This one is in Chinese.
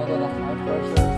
我的孩子是